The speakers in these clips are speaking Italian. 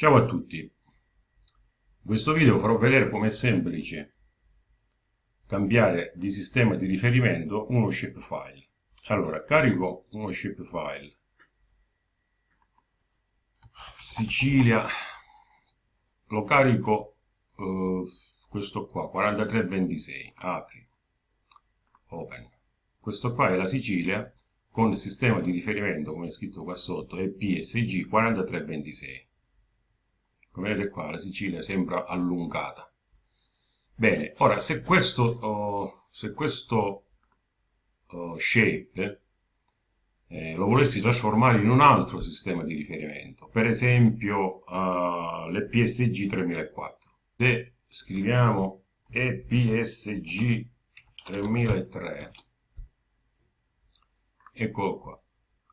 Ciao a tutti, in questo video farò vedere come è semplice cambiare di sistema di riferimento uno shapefile. Allora, carico uno shapefile, Sicilia, lo carico uh, questo qua, 4326, apri, open. Questo qua è la Sicilia con il sistema di riferimento, come è scritto qua sotto, è PSG 4326 come vedete qua? La Sicilia sembra allungata. Bene ora se questo, uh, se questo uh, shape eh, lo volessi trasformare in un altro sistema di riferimento per esempio uh, l'EPSG 3004 se scriviamo EPSG 3003 eccolo qua.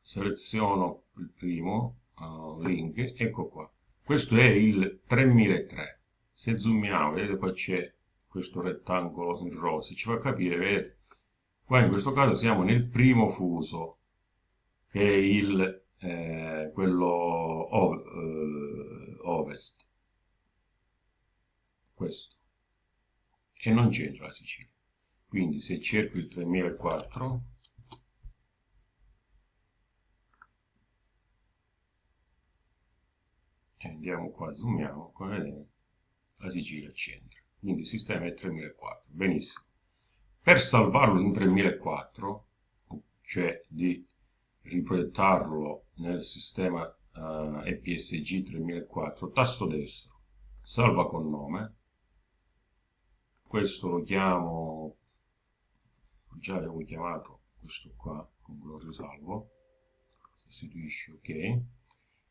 Seleziono il primo uh, link ecco qua questo è il 3003 se zoomiamo vedete qua c'è questo rettangolo in rosa ci fa capire vedete? Qua in questo caso siamo nel primo fuso che è il eh, quello ov eh, ovest. Questo. E non c'entra la Sicilia. Quindi se cerco il 3004 e andiamo qua, zoomiamo, come vedete la Sicilia c'entra. Quindi il sistema è 3004, benissimo. Per salvarlo in 3004, cioè di riproiettarlo nel sistema uh, EPSG 3004, tasto destro, salva con nome, questo lo chiamo, già avevo chiamato questo qua, lo risalvo, sostituisci ok,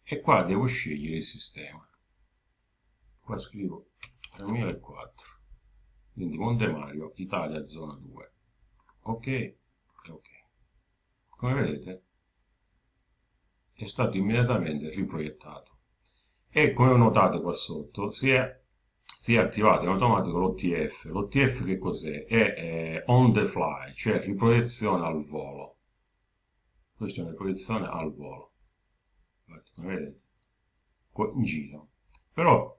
e qua devo scegliere il sistema. Qua scrivo 3004 quindi Monte Mario Italia zona 2 ok? Ok. Come vedete è stato immediatamente riproiettato. E come notate qua sotto si è, si è attivato in automatico l'OTF l'OTF che cos'è? è, è on the fly cioè riproiezione al volo. Questa è una riproiezione al volo come vedete? In giro. Però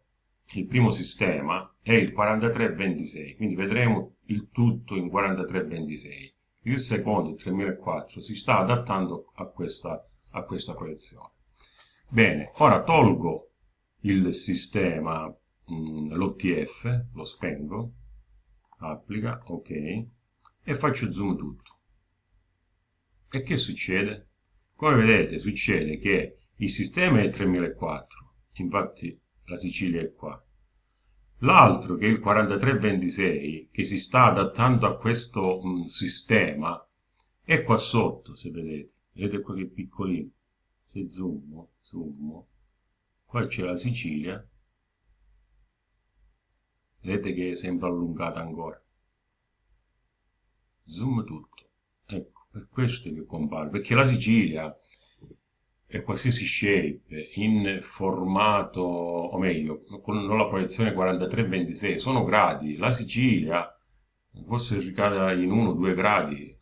il primo sistema è il 4326 quindi vedremo il tutto in 4326 il secondo il 3004 si sta adattando a questa, a questa proiezione bene ora tolgo il sistema l'OTF lo spengo applica ok e faccio zoom tutto. E che succede? come vedete succede che il sistema è 3004, infatti la Sicilia è qua. L'altro, che è il 4326, che si sta adattando a questo mh, sistema, è qua sotto, se vedete. Vedete qua che piccolino. Se zoom, zoom, qua c'è la Sicilia. Vedete che è sempre allungata ancora. Zoom tutto. Ecco, per questo che compare, perché la Sicilia qualsiasi shape in formato, o meglio, con la proiezione 43-26 sono gradi. La Sicilia forse ricade in 1-2 gradi.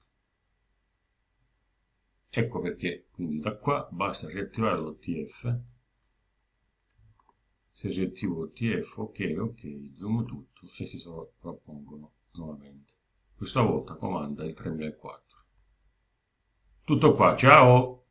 Ecco perché, quindi da qua basta riattivare l'OTF. Se riattivo l'OTF, ok, ok, zoom tutto e si sovrappongono nuovamente. Questa volta comanda il 3004. Tutto qua, ciao!